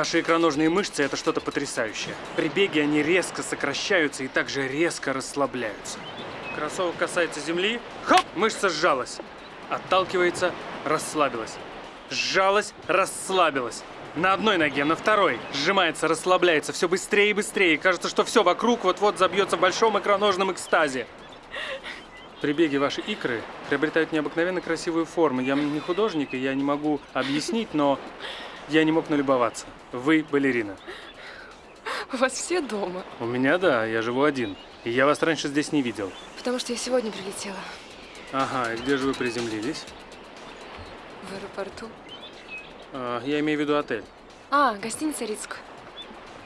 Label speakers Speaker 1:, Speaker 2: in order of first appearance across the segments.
Speaker 1: Ваши икроножные мышцы – это что-то потрясающее. При беге они резко сокращаются и также резко расслабляются. Кроссовок касается земли, хоп, мышца сжалась. Отталкивается, расслабилась. Сжалась, расслабилась. На одной ноге, на второй. Сжимается, расслабляется все быстрее и быстрее. Кажется, что все вокруг вот-вот забьется в большом икроножном экстазе. При беге ваши икры приобретают необыкновенно красивую форму. Я не художник, и я не могу объяснить, но я не мог налюбоваться. Вы балерина.
Speaker 2: У вас все дома.
Speaker 1: У меня, да, я живу один. И я вас раньше здесь не видел.
Speaker 2: Потому что я сегодня прилетела.
Speaker 1: Ага, и где же вы приземлились?
Speaker 2: В аэропорту.
Speaker 1: А, я имею в виду отель.
Speaker 2: А, гостиница Рицк.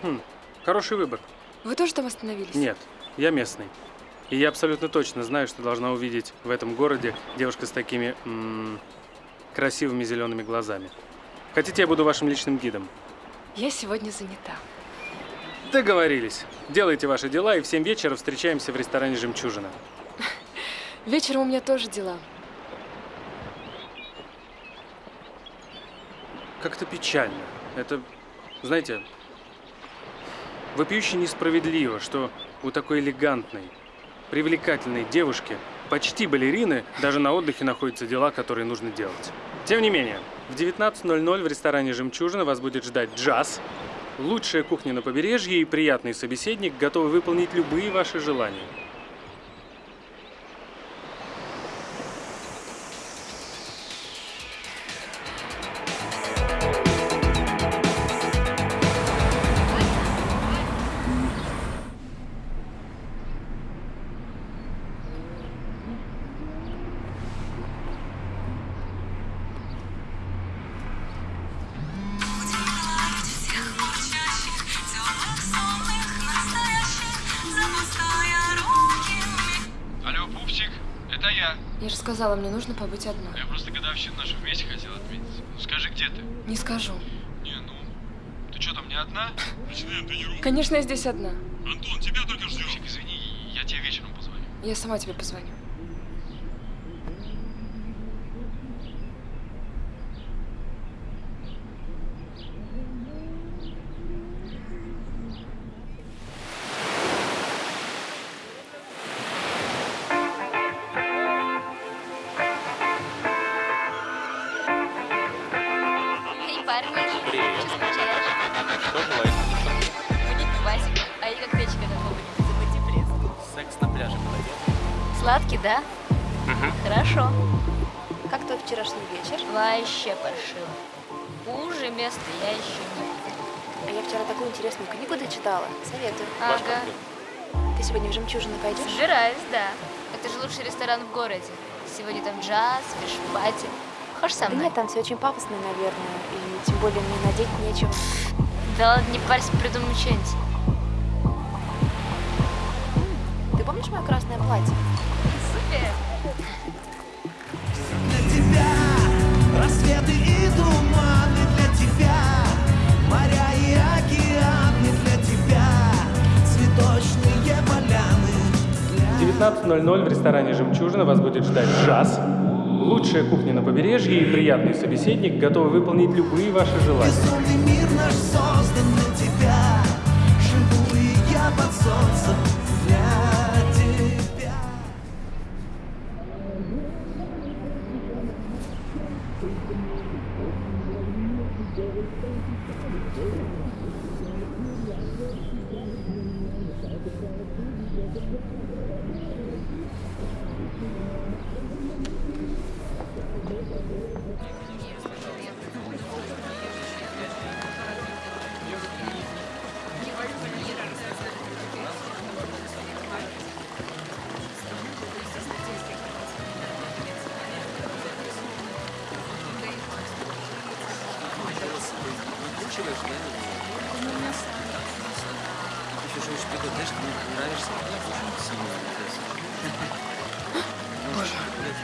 Speaker 1: Хм, хороший выбор.
Speaker 2: Вы тоже там остановились?
Speaker 1: Нет, я местный. И я абсолютно точно знаю, что должна увидеть в этом городе девушка с такими м -м, красивыми зелеными глазами. Хотите, я буду вашим личным гидом?
Speaker 2: Я сегодня занята.
Speaker 1: Договорились. Делайте ваши дела, и в 7 вечера встречаемся в ресторане «Жемчужина».
Speaker 2: Вечером у меня тоже дела.
Speaker 1: Как-то печально. Это, знаете, вопиюще несправедливо, что у такой элегантной, привлекательной девушки, почти балерины, даже на отдыхе находятся дела, которые нужно делать. Тем не менее, в 19.00 в ресторане «Жемчужина» вас будет ждать джаз, лучшая кухня на побережье и приятный собеседник, готовый выполнить любые ваши желания.
Speaker 3: Я.
Speaker 2: Же сказала, мне нужно побыть одной.
Speaker 3: Я просто годовщину нашу вместе хотел отметить. Ну скажи, где ты?
Speaker 2: Не скажу.
Speaker 3: Не, ну, ты что там, не одна? Начинаем тренировку.
Speaker 2: Конечно, я здесь одна.
Speaker 3: Антон, тебя только ждем. Пупсик, извини, я тебе вечером позвоню.
Speaker 2: Я сама тебе позвоню.
Speaker 4: Сладкий, да?
Speaker 5: Угу.
Speaker 4: Хорошо.
Speaker 6: Как твой вчерашний вечер?
Speaker 4: Вообще паршиво. Хуже места я еще не видела.
Speaker 6: А я вчера такую интересную книгу дочитала. Советую.
Speaker 4: Ага,
Speaker 6: Ты сегодня в жемчужину пойдешь?
Speaker 4: собираюсь, да. Это же лучший ресторан в городе. Сегодня там джаз, fish party. Хочешь со
Speaker 6: Да
Speaker 4: мной?
Speaker 6: нет, там все очень пафосно, наверное. И тем более мне надеть нечего.
Speaker 4: Да ладно, не парься, придумаю что-нибудь.
Speaker 6: Ты помнишь мое красное платье?
Speaker 4: Супер.
Speaker 7: для тебя Рассветы и туманы для тебя Моря и океаны для тебя Цветочные поляны для
Speaker 1: 19.00 в ресторане «Жемчужина» вас будет ждать джаз, лучшая кухня на побережье и приятный собеседник, готовый выполнить любые ваши желания.
Speaker 7: Мир наш для тебя Живу и я под солнцем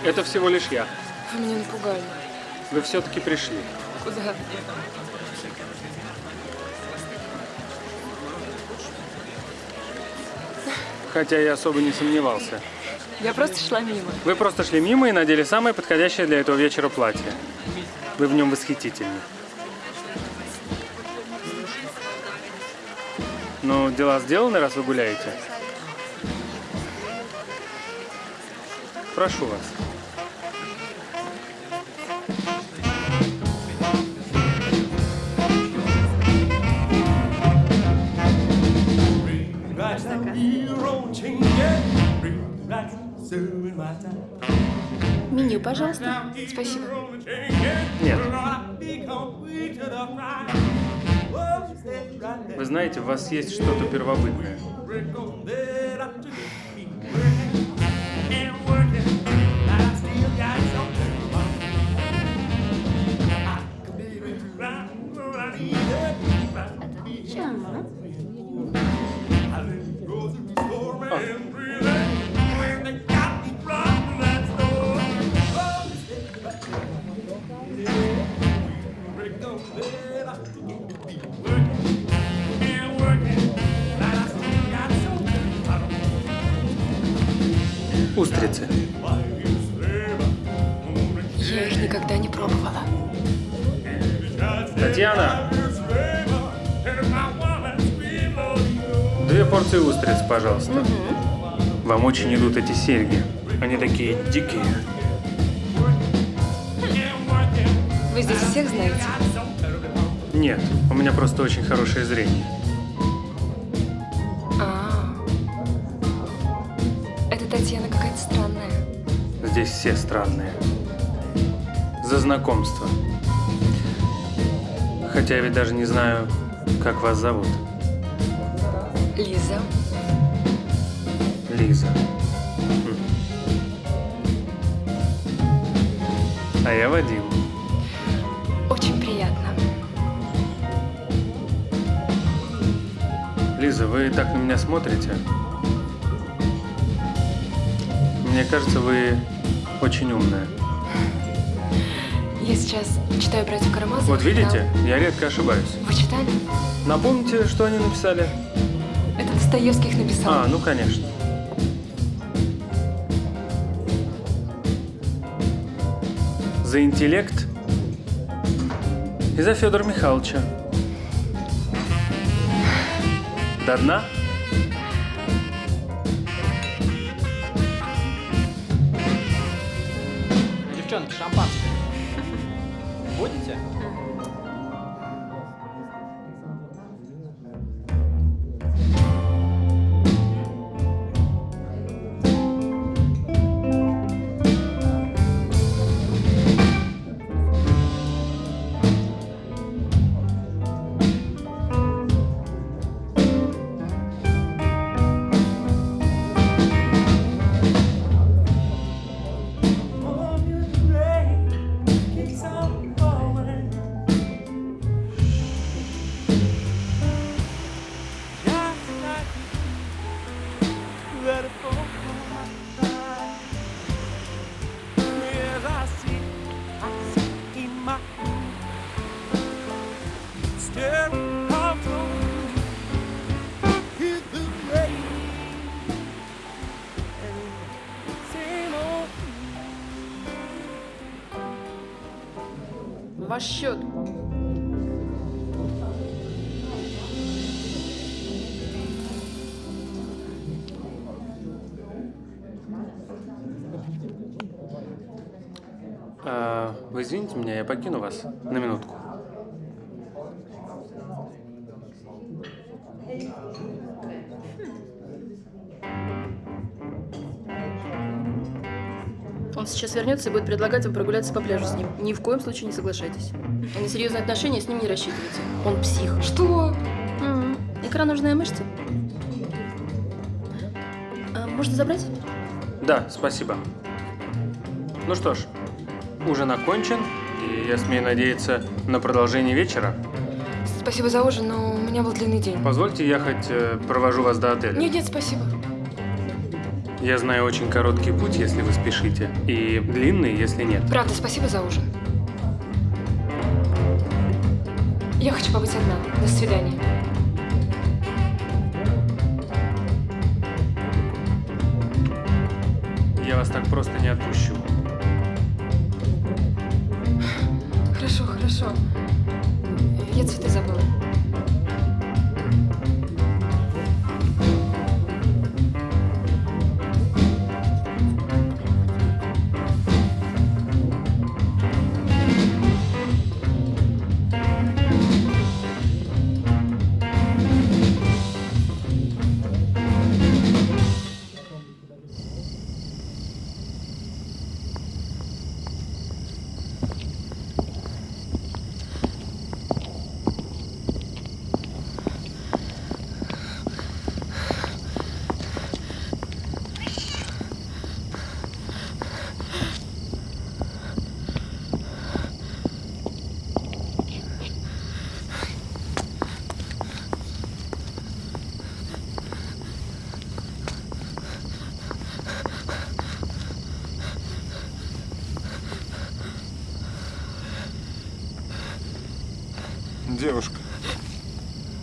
Speaker 1: Это всего лишь я.
Speaker 2: Вы меня напугали.
Speaker 1: Вы все-таки пришли.
Speaker 2: Куда?
Speaker 1: Хотя я особо не сомневался.
Speaker 2: Я просто шла мимо.
Speaker 1: Вы просто шли мимо и надели самое подходящее для этого вечера платье. Вы в нем восхитительны. Ну, дела сделаны, раз вы гуляете? Прошу вас.
Speaker 6: Меню, пожалуйста.
Speaker 2: Спасибо.
Speaker 1: Нет.
Speaker 8: Oh.
Speaker 1: Вы знаете, у вас есть что-то первобытное. Устрицы.
Speaker 2: Я их никогда не пробовала.
Speaker 1: Татьяна! Две порции устриц, пожалуйста. Вам очень идут эти серьги. Они такие дикие.
Speaker 2: Вы здесь всех знаете?
Speaker 1: Нет, у меня просто очень хорошее зрение. Здесь все странные. За знакомство. Хотя я ведь даже не знаю, как вас зовут.
Speaker 2: Лиза.
Speaker 1: Лиза. Хм. А я Вадим.
Speaker 2: Очень приятно.
Speaker 1: Лиза, вы так на меня смотрите? Мне кажется, вы очень умная.
Speaker 2: Я сейчас читаю братьев Карамазовых.
Speaker 1: Вот видите,
Speaker 2: да.
Speaker 1: я редко ошибаюсь.
Speaker 2: Вы читали?
Speaker 1: Напомните, что они написали?
Speaker 2: Это Достоевский их написал.
Speaker 1: А, ну конечно. За интеллект и за Федора Михайловича. До дна?
Speaker 2: Ваш счет.
Speaker 1: А, вы извините меня, я покину вас на минутку.
Speaker 9: Он сейчас вернется и будет предлагать вам прогуляться по пляжу с ним. Ни в коем случае не соглашайтесь. На несерьезные отношения с ним не рассчитывайте. Он псих.
Speaker 2: Что?
Speaker 9: М, Икроножная мышца. А, можно забрать?
Speaker 1: Да, спасибо. Ну что ж, ужин окончен, и я смею надеяться на продолжение вечера.
Speaker 2: Спасибо за ужин, но у меня был длинный день.
Speaker 1: Позвольте, я хоть э, провожу вас до отеля.
Speaker 2: Нет, нет, спасибо.
Speaker 1: Я знаю очень короткий путь, если вы спешите, и длинный, если нет.
Speaker 2: Правда, спасибо за ужин. Я хочу побыть одна. До свидания.
Speaker 1: Я вас так просто не отпущу.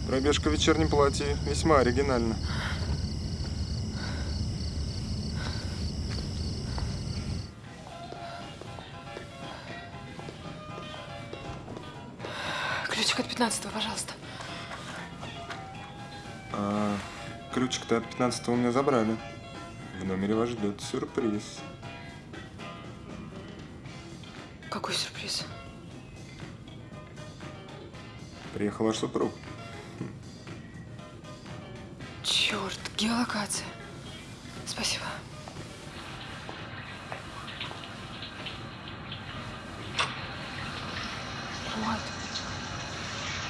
Speaker 10: Пробежка в вечернем платье весьма оригинальна.
Speaker 2: Ключик от 15 пожалуйста.
Speaker 10: А ключик-то от 15 у меня забрали. В номере вас ждет сюрприз.
Speaker 2: Какой сюрприз?
Speaker 10: Приехал ваш супруг.
Speaker 2: Геолокация. Спасибо. Кот.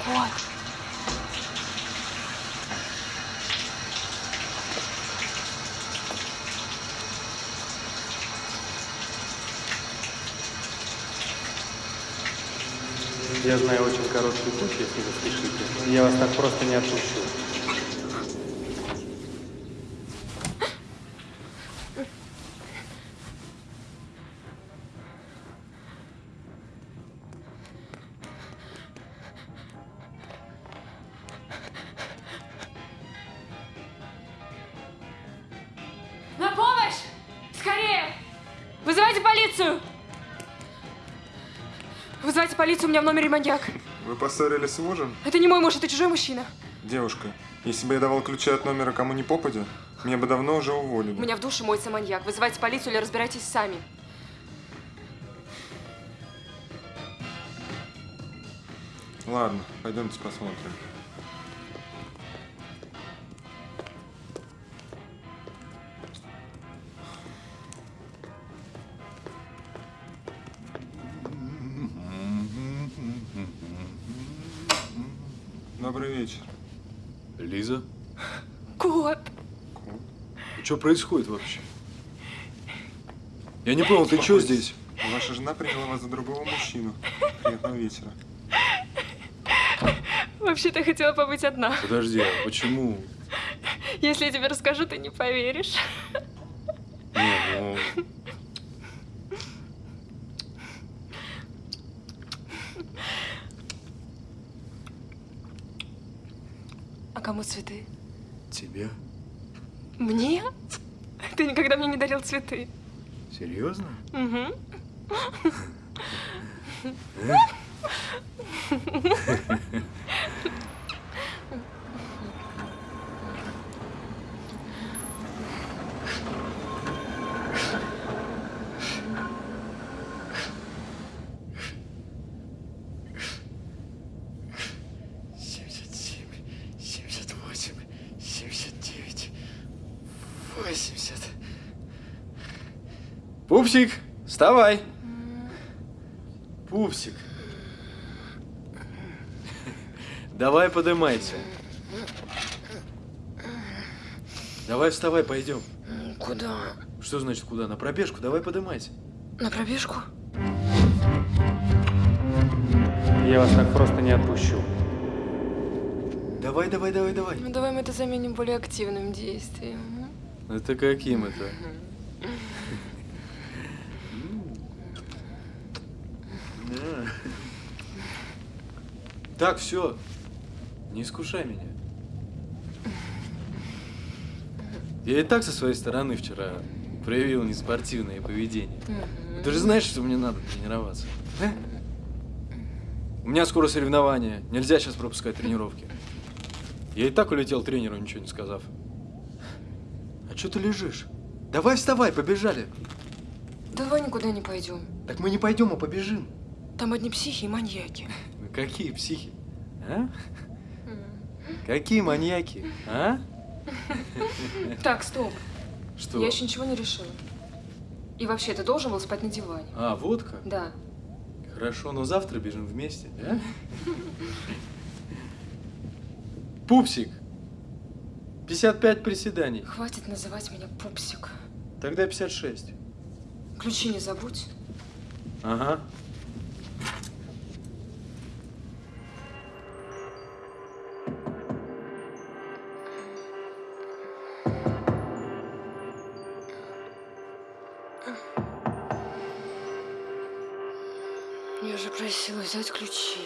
Speaker 2: Кот.
Speaker 1: Я знаю очень короткий путь, если вы спешите. Я вас так просто не отпущу.
Speaker 2: Меня в номере маньяк.
Speaker 10: Вы поссорились с мужем?
Speaker 2: Это не мой муж, это чужой мужчина.
Speaker 10: Девушка, если бы я давал ключи от номера кому ни попадя, меня бы давно уже уволили.
Speaker 2: У меня в душе моется маньяк. Вызывайте полицию или разбирайтесь сами.
Speaker 10: Ладно, пойдемте посмотрим. Добрый вечер.
Speaker 3: Лиза?
Speaker 2: Кот!
Speaker 3: Что происходит вообще? Я не понял, ты что здесь?
Speaker 10: Ваша жена приняла вас за другого мужчину. Приятного вечера.
Speaker 2: Вообще-то хотела побыть одна.
Speaker 3: Подожди, а почему?
Speaker 2: Если я тебе расскажу, ты не поверишь.
Speaker 3: Не, ну...
Speaker 2: А кому цветы?
Speaker 3: Тебе?
Speaker 2: Мне? Ты никогда мне не дарил цветы.
Speaker 3: Серьезно?
Speaker 2: Угу.
Speaker 3: Пупсик, вставай! Пупсик. Давай подымайся. Давай вставай, пойдем.
Speaker 2: Куда?
Speaker 3: Что значит куда? На пробежку, давай подымайся.
Speaker 2: На пробежку?
Speaker 1: Я вас так просто не отпущу.
Speaker 3: Давай, давай, давай, давай.
Speaker 2: Ну давай мы это заменим более активным действием.
Speaker 3: Это каким это? Так, все. Не искушай меня. Я и так со своей стороны вчера проявил неспортивное поведение. Ты же знаешь, что мне надо тренироваться. а? У меня скоро соревнования. Нельзя сейчас пропускать тренировки. Я и так улетел тренеру, ничего не сказав. А что ты лежишь? Давай вставай, побежали.
Speaker 2: Давай никуда не пойдем.
Speaker 3: Так мы не пойдем, а побежим.
Speaker 2: Там одни психи и маньяки.
Speaker 3: Какие психи? А? Какие маньяки? А?
Speaker 2: Так, стоп.
Speaker 3: Что?
Speaker 2: Я еще ничего не решила. И вообще, ты должен был спать на диване.
Speaker 3: А, вот как?
Speaker 2: Да.
Speaker 3: Хорошо, но завтра бежим вместе, да? Пупсик! 55 приседаний.
Speaker 2: Хватит называть меня пупсик.
Speaker 3: Тогда 56.
Speaker 2: Ключи не забудь.
Speaker 3: Ага.
Speaker 2: Просила взять ключи.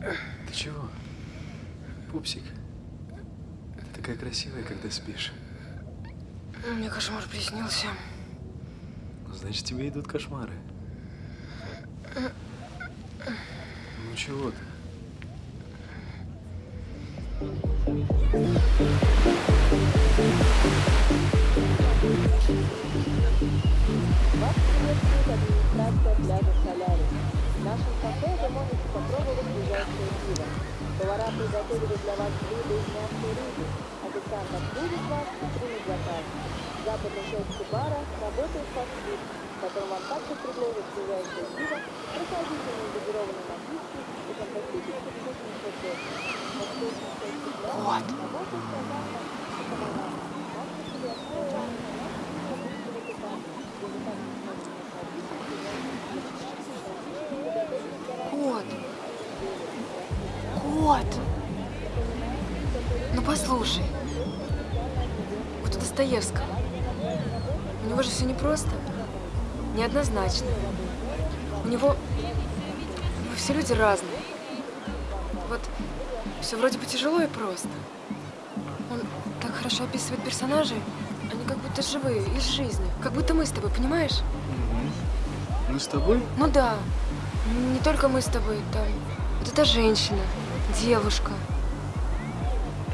Speaker 3: Ты чего? Пупсик. Ты такая красивая, когда спишь.
Speaker 2: Мне кошмар приснился.
Speaker 3: Ну, Значит, тебе идут кошмары. Ну чего ты?
Speaker 11: Вас приветствует администрация пляжа Солярис. В нашем кафе вы можете. Повара приготовили для вас блюда из и рыбы. Официант обслужит вас и примет заказ. Западной части бара работает фастфуд, в котором вам также предложат ближайшее пиво, прохладительные газированные напитки и фантастически вкусный хот-дог. Восточная часть пляжа работает стандартно коммунальная. Также себе основа
Speaker 2: Кот. Кот. Ну послушай. Вот у Достоевского. У него же все непросто. Неоднозначно. У него... У него все люди разные. Вот все вроде бы тяжело и просто. Он так хорошо описывает персонажей. Они как будто живые, из жизни. Как будто мы с тобой, понимаешь?
Speaker 3: Мы с тобой?
Speaker 2: Ну да. Не только мы с тобой, там. Вот эта женщина, девушка.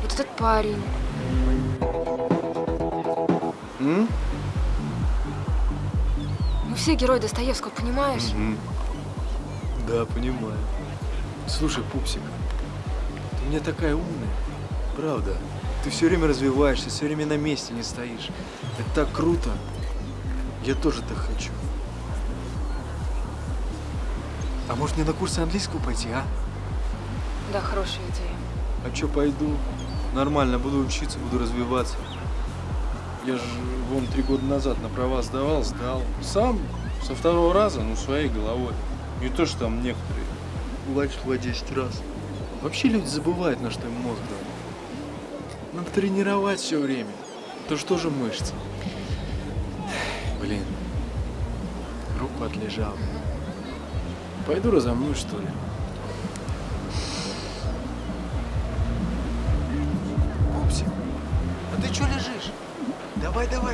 Speaker 2: Вот этот парень.
Speaker 3: М?
Speaker 2: Ну все герои Достоевского, понимаешь?
Speaker 3: Мгм. Да, понимаю. Слушай, пупсик, ты мне такая умная. Правда. Ты все время развиваешься, все время на месте не стоишь. Это так круто. Я тоже так хочу. А может мне на курсы английского пойти, а?
Speaker 2: Да, хорошая идея.
Speaker 3: А чё, пойду? Нормально, буду учиться, буду развиваться. Я же вон три года назад на права сдавал, сдал. Сам, со второго раза, ну, своей головой. Не то, что там некоторые лачат по 10 раз. Вообще люди забывают, на что им мозг дал. Надо тренировать все время. То что же мышцы? Блин, руку отлежал. Пойду разомну, что ли?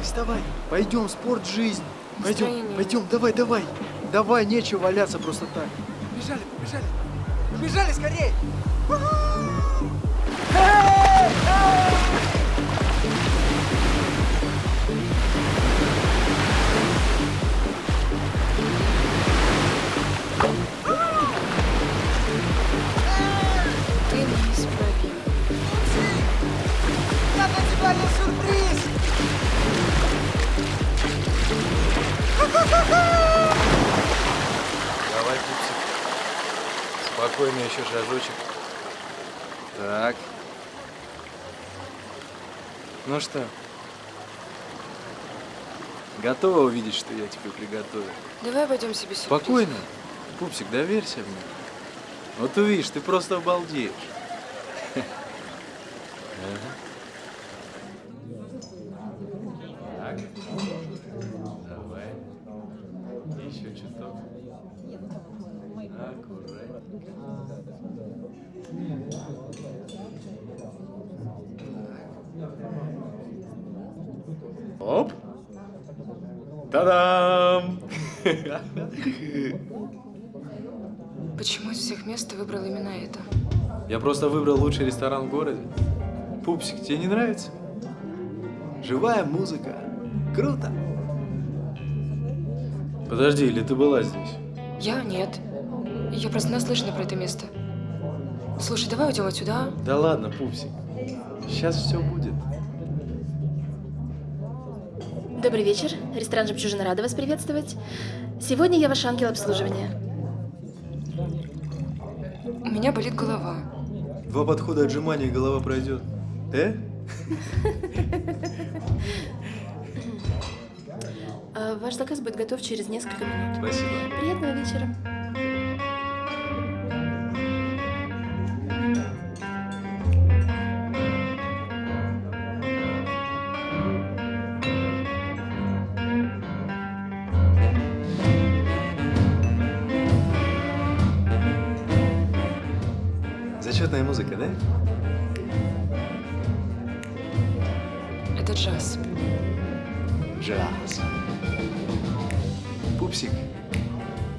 Speaker 3: Вставай. Пойдем, спорт, жизнь. Пойдем,
Speaker 2: Настроение
Speaker 3: пойдем, давай, давай. Давай, нечего валяться просто так.
Speaker 12: Побежали, побежали. Побежали скорее.
Speaker 2: Ты
Speaker 3: Ну что? Готова увидеть, что я тебе приготовил?
Speaker 2: Давай обойдем себе сюрприз.
Speaker 3: Спокойно. Пупсик, доверься мне. Вот увидишь, ты просто обалдеешь. Та-дам!
Speaker 2: Почему из всех мест ты выбрал именно это?
Speaker 3: Я просто выбрал лучший ресторан в городе. Пупсик, тебе не нравится? Живая музыка. Круто. Подожди, или ты была здесь?
Speaker 2: Я? Нет. Я просто наслышана про это место. Слушай, давай уйдем отсюда, а?
Speaker 3: Да ладно, Пупсик. Сейчас все будет.
Speaker 9: Добрый вечер. Ресторан «Жемчужина» рада вас приветствовать. Сегодня я ваш ангел обслуживания.
Speaker 2: У меня болит голова.
Speaker 3: Два подхода отжимания, и голова пройдет. Э?
Speaker 9: А, Ваш заказ будет готов через несколько минут.
Speaker 3: Спасибо.
Speaker 9: Приятного вечера.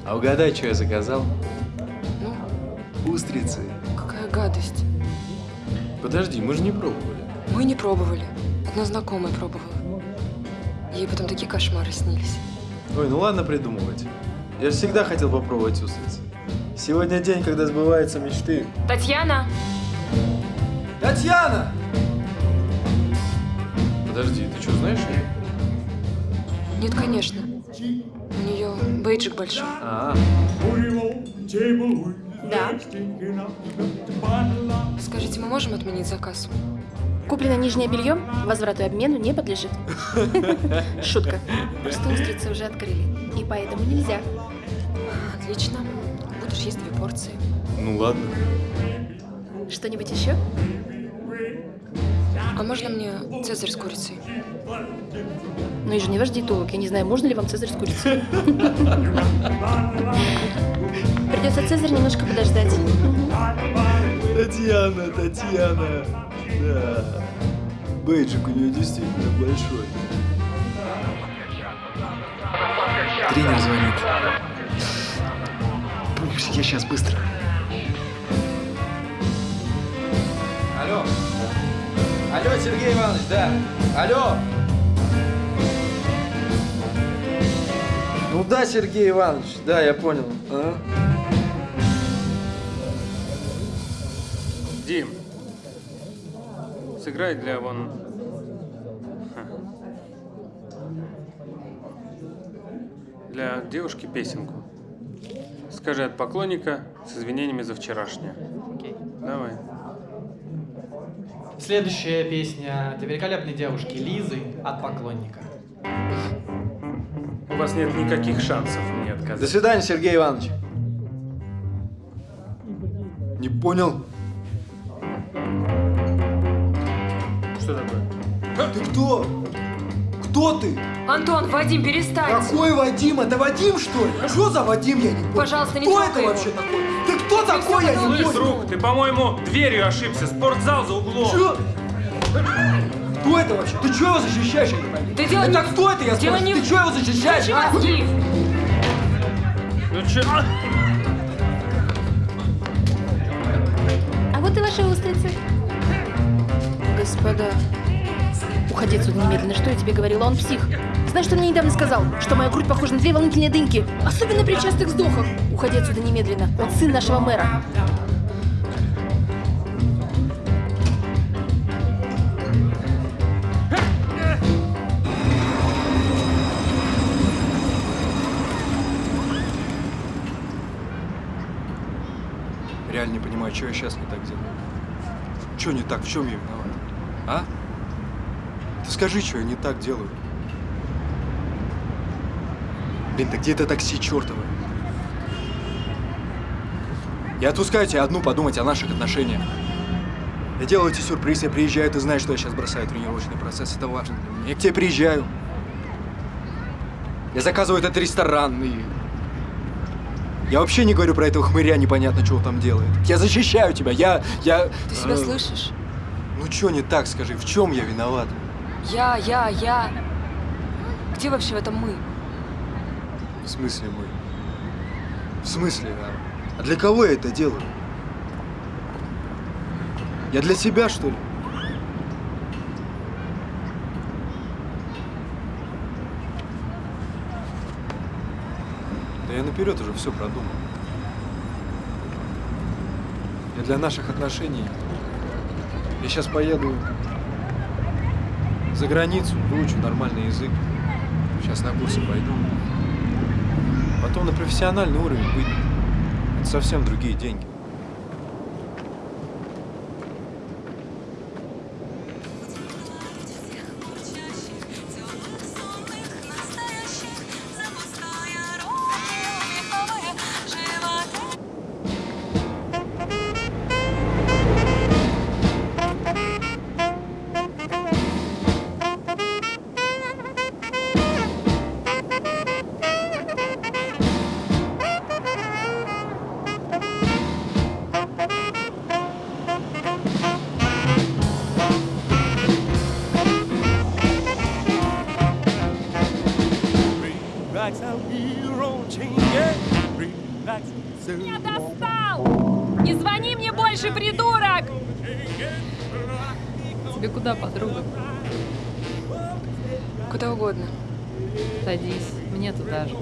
Speaker 3: А угадай, что я заказал?
Speaker 2: Ну,
Speaker 3: Устрицы.
Speaker 2: какая гадость.
Speaker 3: Подожди, мы же не пробовали.
Speaker 2: Мы не пробовали. Одна знакомая пробовала. Ей потом такие кошмары снились.
Speaker 3: Ой, ну ладно придумывать. Я же всегда хотел попробовать устрицы. Сегодня день, когда сбываются мечты.
Speaker 2: Татьяна!
Speaker 3: Татьяна! Подожди, ты что, знаешь ее?
Speaker 2: Нет, конечно. У нее бейджик большой.
Speaker 3: А,
Speaker 9: Да.
Speaker 2: Скажите, мы можем отменить заказ?
Speaker 9: Куплено нижнее белье, возврату и обмену не подлежит. Шутка. Просто устрицы уже открыли. И поэтому нельзя.
Speaker 2: Отлично. Будешь есть две порции.
Speaker 3: ну ладно.
Speaker 9: Что-нибудь еще?
Speaker 2: А можно мне цезарь с курицей?
Speaker 9: Ну и же не ваш диетолог. Я не знаю, можно ли вам цезарь с курицей. Придется цезарь немножко подождать.
Speaker 3: Татьяна, Татьяна. Да. Бейджик у нее действительно большой. Тренер звонит. Пупсик, я сейчас быстро.
Speaker 13: Алло. Алло, Сергей Иванович, да. Алло. Ну да, Сергей Иванович, да, я понял. А?
Speaker 1: Дим, сыграй для вон... Для девушки песенку. Скажи от поклонника с извинениями за вчерашнее.
Speaker 13: Окей.
Speaker 1: Давай.
Speaker 13: Следующая песня для великолепной девушки Лизы от поклонника.
Speaker 1: У вас нет никаких шансов мне
Speaker 13: До
Speaker 1: отказать.
Speaker 13: свидания, Сергей Иванович.
Speaker 3: Не понял?
Speaker 1: Что такое?
Speaker 3: Ты кто? Кто ты?
Speaker 2: Антон, Вадим, перестань!
Speaker 12: Какой Вадим? Это Вадим, что ли? Что за Вадим, я не понял?
Speaker 2: Пожалуйста, не
Speaker 12: Кто это
Speaker 2: его.
Speaker 12: вообще такой? Ты кто такой, я не
Speaker 1: Слышь,
Speaker 12: понял?
Speaker 1: друг, ты, по-моему, дверью ошибся. Спортзал за углом.
Speaker 12: Чё? Кто это вообще? Ты чего его защищаешь, я не пойму?
Speaker 2: Да дело
Speaker 12: это
Speaker 2: не-
Speaker 12: кто это, я
Speaker 2: дело
Speaker 12: спрашиваю?
Speaker 2: не-
Speaker 12: Ты чего его защищаешь,
Speaker 2: Включи
Speaker 12: а?
Speaker 2: мозги!
Speaker 1: Ну чё?
Speaker 9: А вот и ваши устрицы. Господа, уходи отсюда немедленно. Что я тебе говорила? Он псих. Знаешь, что он мне недавно сказал? Что моя грудь похожа на две волнительные дыньки. Особенно при частых вздохах. Уходи отсюда немедленно. Он сын нашего мэра.
Speaker 3: Реально не понимаю, что я сейчас не так делаю. Что не так? В чем я виноват? А? Ты скажи, что я не так делаю. Блин, да где это такси чертово? Я отпускаю тебя одну подумать о наших отношениях. Я делаю тебе сюрприз, я приезжаю, ты знаешь, что я сейчас бросаю тренировочный процесс, это важно для меня. Я к тебе приезжаю. Я заказываю этот ресторан и... Я вообще не говорю про этого хмыря, непонятно, он там делает. Я защищаю тебя, я... я
Speaker 2: Ты себя
Speaker 3: э,
Speaker 2: слышишь?
Speaker 3: Ну что не так, скажи, в чем я виноват?
Speaker 2: Я, я, я. Где вообще в этом мы?
Speaker 3: В смысле мы? В смысле? А, а для кого я это делаю? Я для себя, что ли? Да я наперед уже все продумал. Я для наших отношений. Я сейчас поеду за границу, выучу нормальный язык. Сейчас на курсы пойду. Потом на профессиональный уровень выйду. Это совсем другие деньги.
Speaker 14: Куда
Speaker 2: угодно.
Speaker 14: Садись, мне туда же.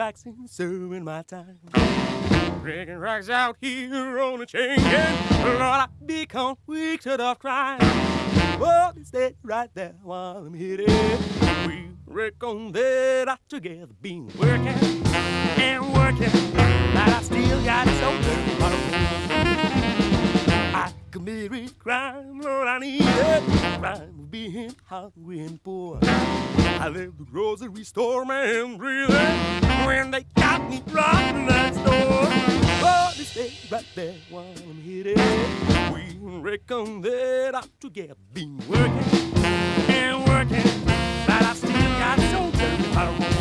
Speaker 8: Rocks and serving my time. Breaking rocks out here on a chain, gang. Lord, I become weak to the crime. Oh, stay right there while I'm hitting. We reckon that I together been working and working, but I still got so bottom. I committed crime, Lord, I need it. Crime being hungry and poor. I left the grocery store, man, breathing when they got me robbing that store. Oh, they stay right there while I'm hitting. We reckon that I together been working and working, but I still got so dirty